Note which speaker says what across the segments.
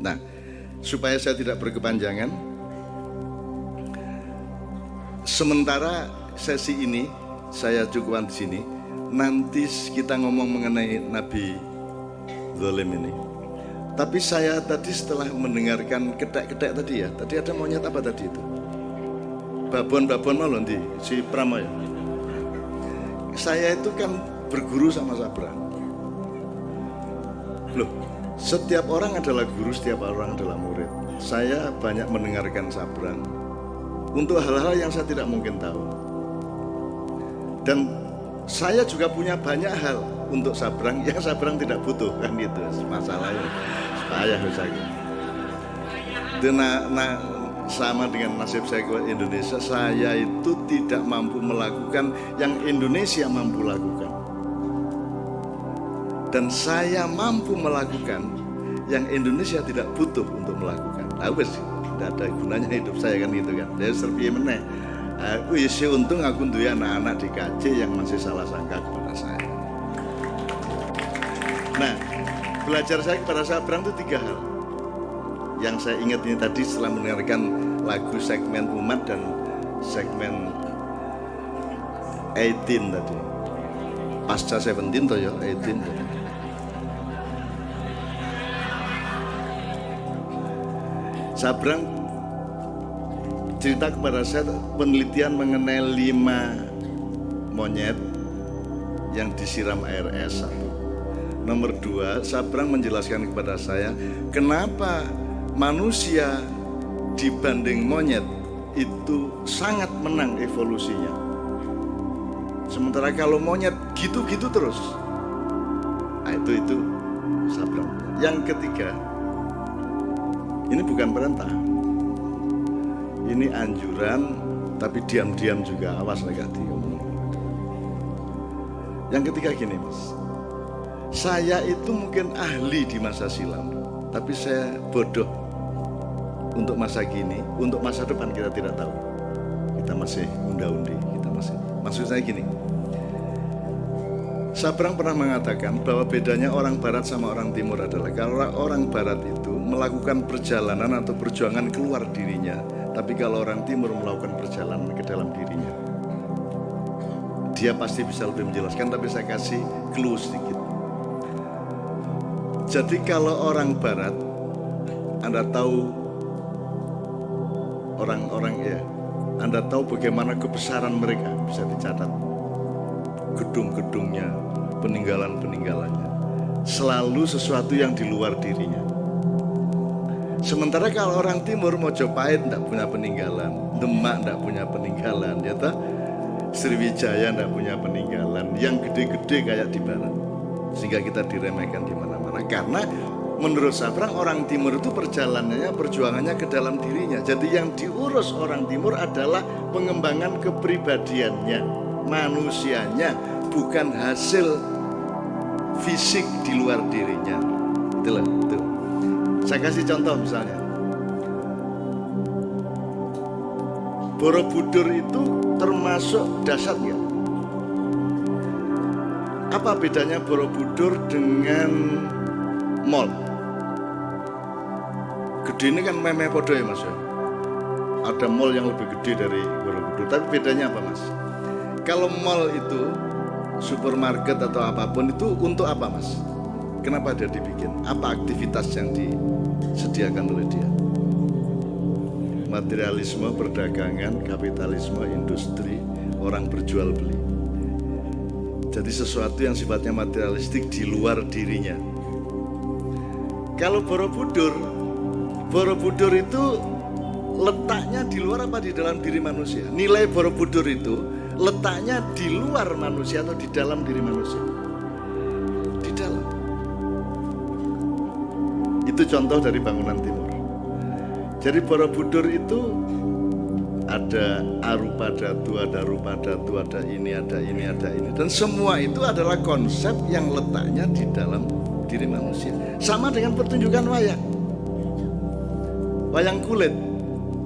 Speaker 1: Nah, supaya saya tidak berkepanjangan, sementara sesi ini saya cukupkan di sini. Nanti kita ngomong mengenai Nabi Zolim ini. Tapi saya tadi setelah mendengarkan kedek-kedek tadi ya, tadi ada monyet apa tadi itu? Babon-babon malah di si Prama ya. Saya itu kan berguru sama Sabra. Loh, setiap orang adalah guru, setiap orang adalah murid. Saya banyak mendengarkan Sabrang untuk hal-hal yang saya tidak mungkin tahu. Dan saya juga punya banyak hal untuk Sabrang yang Sabrang tidak butuh kan gitu masalahnya bisa gitu. Dan nah, nah, sama dengan nasib saya ke Indonesia, saya itu tidak mampu melakukan yang Indonesia mampu lakukan. Dan saya mampu melakukan yang Indonesia tidak butuh untuk melakukan. Nah, wes, tidak ada gunanya hidup saya kan gitu kan. Saya serbi meneh. Aku ya untung aku duwe anak-anak di KJ yang masih salah sangka kepada saya. Nah, belajar saya kepada Sabrang itu tiga hal. Yang saya ingat ini tadi setelah mendengarkan lagu segmen umat dan segmen 18 tadi. Pasca 17 toh ya, 18 tadi. Sabrang cerita kepada saya penelitian mengenai lima monyet yang disiram air es satu. Nomor dua, Sabrang menjelaskan kepada saya kenapa manusia dibanding monyet itu sangat menang evolusinya. Sementara kalau monyet gitu-gitu terus, nah itu itu Sabrang. Yang ketiga, ini bukan perintah. Ini anjuran, tapi diam-diam juga awas negatif. Yang ketiga gini mas, saya itu mungkin ahli di masa silam, tapi saya bodoh untuk masa kini, untuk masa depan kita tidak tahu. Kita masih unda-undi, kita masih. Maksud saya gini, Sabrang pernah mengatakan bahwa bedanya orang barat sama orang timur adalah kalau orang barat itu melakukan perjalanan atau perjuangan keluar dirinya, tapi kalau orang timur melakukan perjalanan ke dalam dirinya. Dia pasti bisa lebih menjelaskan, tapi saya kasih clue sedikit. Jadi kalau orang barat, Anda tahu orang-orang ya, Anda tahu bagaimana kebesaran mereka bisa dicatat. Gedung-gedungnya, peninggalan-peninggalannya. Selalu sesuatu yang di luar dirinya. Sementara kalau orang timur Mojopahit tidak punya peninggalan, Demak tidak punya peninggalan, ya tak? Sriwijaya tidak punya peninggalan, yang gede-gede kayak di barat. Sehingga kita diremehkan di mana-mana. Karena menurut Sabrang orang timur itu perjalanannya, perjuangannya ke dalam dirinya. Jadi yang diurus orang timur adalah pengembangan kepribadiannya, manusianya, bukan hasil fisik di luar dirinya. Itulah, itu. Saya kasih contoh misalnya. Borobudur itu termasuk dasar ya. Apa bedanya Borobudur dengan mall? Gede ini kan meme podo ya mas ya. Ada mall yang lebih gede dari Borobudur. Tapi bedanya apa mas? Kalau mall itu supermarket atau apa pun itu untuk apa mas? Kenapa dia dibikin? Apa aktivitas yang disediakan oleh dia? Materialisme, perdagangan, kapitalisme, industri, orang berjual beli. Jadi sesuatu yang sifatnya materialistik di luar dirinya. Kalau Borobudur, Borobudur itu letaknya di luar apa di dalam diri manusia? Nilai Borobudur itu letaknya di luar manusia atau di dalam diri manusia? Di dalam. Itu contoh dari bangunan timur. Jadi Borobudur itu ada arupa datu, ada rupa datu, ada ini, ada ini, ada ini. Dan semua itu adalah konsep yang letaknya di dalam diri manusia. Sama dengan pertunjukan wayang. Wayang kulit.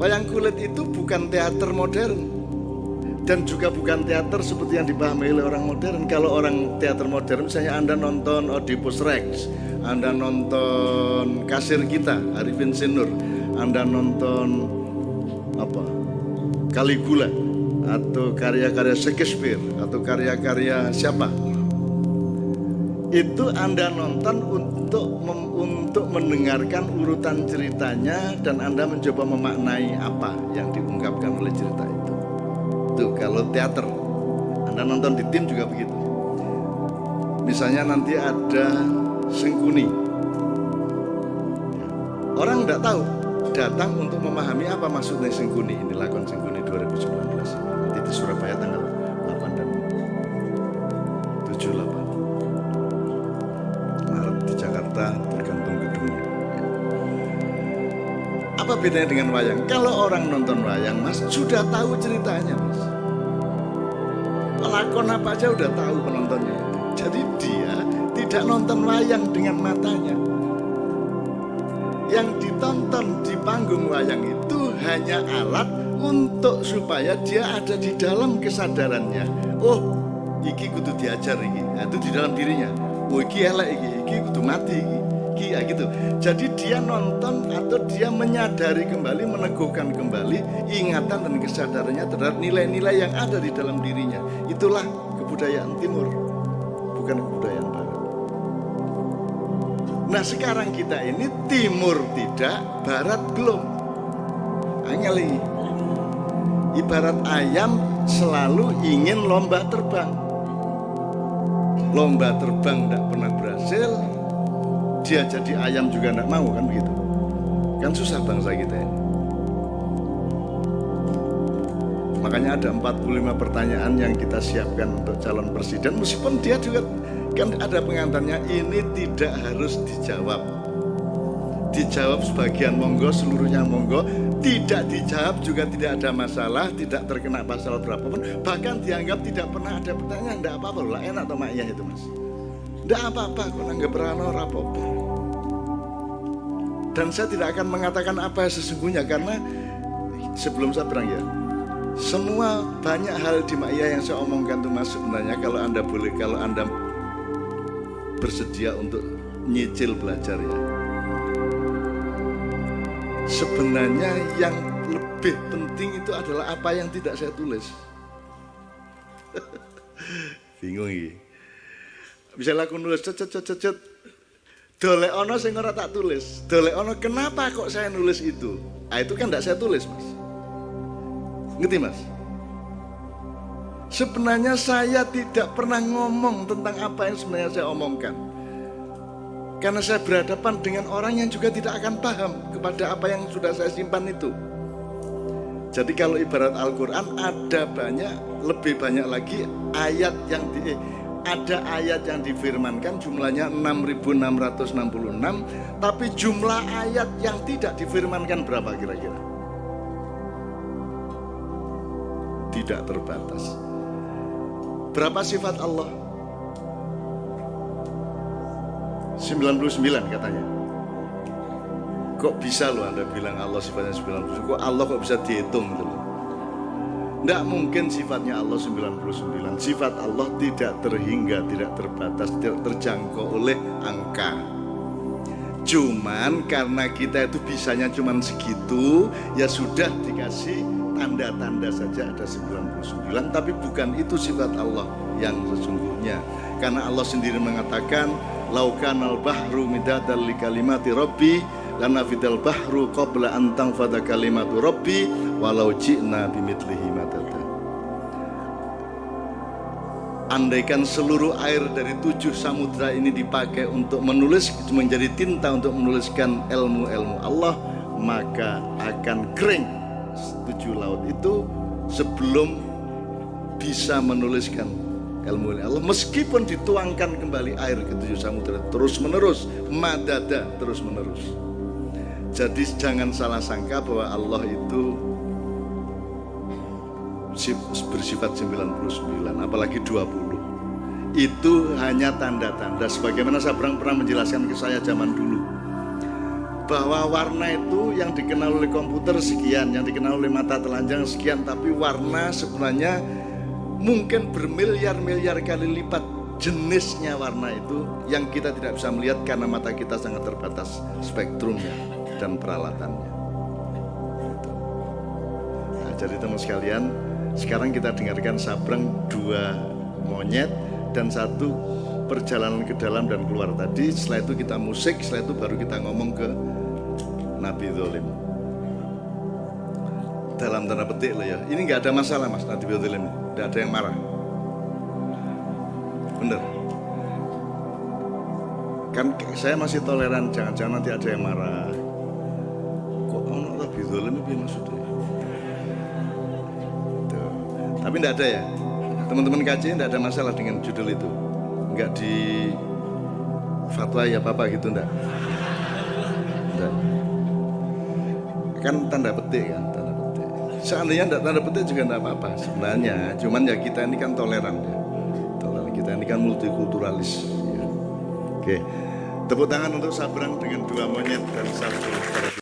Speaker 1: Wayang kulit itu bukan teater modern. Dan juga bukan teater seperti yang dipahami oleh orang modern. Kalau orang teater modern, misalnya Anda nonton Oedipus Rex, Anda nonton Kasir Kita, Arifin Sinur, Anda nonton apa? Caligula atau karya-karya Shakespeare atau karya-karya siapa? Itu Anda nonton untuk untuk mendengarkan urutan ceritanya dan Anda mencoba memaknai apa yang diungkapkan oleh cerita itu. Kalau teater, Anda nonton di tim juga begitu. Misalnya nanti ada sengkuni. Orang tidak tahu, datang untuk memahami apa maksudnya sengkuni. Ini lakon sengkuni 2019. Nanti di Surabaya tanggal 8 dan 7 8. Maret di Jakarta Apa bedanya dengan wayang? Kalau orang nonton wayang, Mas, sudah tahu ceritanya, Mas. Lakon apa aja udah tahu penontonnya. Jadi dia tidak nonton wayang dengan matanya. Yang ditonton di panggung wayang itu hanya alat untuk supaya dia ada di dalam kesadarannya. Oh, iki kudu diajar iki. Nah, itu di dalam dirinya. Oh, iki elek iki, iki kudu mati iki. Iki ya gitu. Jadi dia nonton atau dia menyadari kembali, meneguhkan kembali ingatan dan kesadarannya terhadap nilai-nilai yang ada di dalam dirinya. Itulah kebudayaan timur, bukan kebudayaan barat. Nah sekarang kita ini timur tidak, barat belum. Angel ini. Ibarat ayam selalu ingin lomba terbang. Lomba terbang tidak pernah berhasil, dia jadi ayam juga tidak mau kan begitu. Kan susah bangsa kita ini. Makanya ada 45 pertanyaan yang kita siapkan untuk calon presiden meskipun dia juga kan ada pengantarnya ini tidak harus dijawab. Dijawab sebagian monggo, seluruhnya monggo, tidak dijawab juga tidak ada masalah, tidak terkena pasal berapapun, bahkan dianggap tidak pernah ada pertanyaan, tidak apa-apa lah enak atau makyah itu mas. Tidak apa-apa, kok nanggap rano rapopo. Dan saya tidak akan mengatakan apa sesungguhnya karena sebelum saya berang ya, semua banyak hal di Ma'iyah yang saya omongkan itu mas sebenarnya. Kalau anda boleh kalau anda bersedia untuk nyicil belajar ya. Sebenarnya yang lebih penting itu adalah apa yang tidak saya tulis. Bingung ini bisa laku nulis cet cet cet cet dole ono sing ora tak tulis dole ono kenapa kok saya nulis itu ah itu kan tidak saya tulis mas Ngerti mas? Sebenarnya saya tidak pernah ngomong tentang apa yang sebenarnya saya omongkan. Karena saya berhadapan dengan orang yang juga tidak akan paham kepada apa yang sudah saya simpan itu. Jadi kalau ibarat Al-Quran ada banyak, lebih banyak lagi ayat yang di, ada ayat yang difirmankan jumlahnya 6666 tapi jumlah ayat yang tidak difirmankan berapa kira-kira? tidak terbatas. Berapa sifat Allah? 99 katanya. Kok bisa loh Anda bilang Allah sifatnya 99? Kok Allah kok bisa dihitung gitu? Tidak mungkin sifatnya Allah 99 Sifat Allah tidak terhingga, tidak terbatas, tidak terjangkau oleh angka. Cuman karena kita itu bisanya cuman segitu Ya sudah dikasih tanda-tanda saja ada 99 Tapi bukan itu sifat Allah yang sesungguhnya. Karena Allah sendiri mengatakan Laukan al-bahru midadal li kalimati Rabbi Lana fidal bahru qabla antang fada kalimatu Rabbi Walau ji'na bimitlihi madada Andaikan seluruh air dari tujuh samudra ini dipakai untuk menulis menjadi tinta untuk menuliskan ilmu-ilmu Allah maka akan kering tujuh laut itu sebelum bisa menuliskan ilmu Allah. Meskipun dituangkan kembali air ke tujuh samudra terus menerus madada terus menerus jadi jangan salah sangka bahwa Allah itu bersifat 99 apalagi 20 itu hanya tanda-tanda. Sebagaimana saya pernah, pernah menjelaskan ke saya zaman dulu. Bahwa warna itu yang dikenal oleh komputer sekian, yang dikenal oleh mata telanjang sekian, tapi warna sebenarnya mungkin bermiliar-miliar kali lipat jenisnya warna itu yang kita tidak bisa melihat karena mata kita sangat terbatas spektrumnya dan peralatannya. Nah, jadi teman sekalian, sekarang kita dengarkan sabrang dua monyet dan satu perjalanan ke dalam dan keluar. Tadi. Setelah itu kita musik, setelah itu baru kita ngomong ke Nabi Zolim dalam tanda petik loh ya. Ini nggak ada masalah mas Nabi Zolim nggak ada yang marah. Bener. Kan saya masih toleran jangan-jangan nanti ada yang marah Nabi Zolim itu maksudnya? Tuh. tapi nggak ada ya? Teman-teman KC nggak ada masalah dengan judul itu? Nggak di fatwa ya apa gitu enggak enggak kan tanda petik kan tanda petik. Seandainya tidak tanda petik juga tidak apa-apa sebenarnya. Cuman ya kita ini kan toleran ya. Toleran kita ini kan multikulturalis ya. oke. Tepuk tangan untuk Sabrang dengan dua monyet dan satu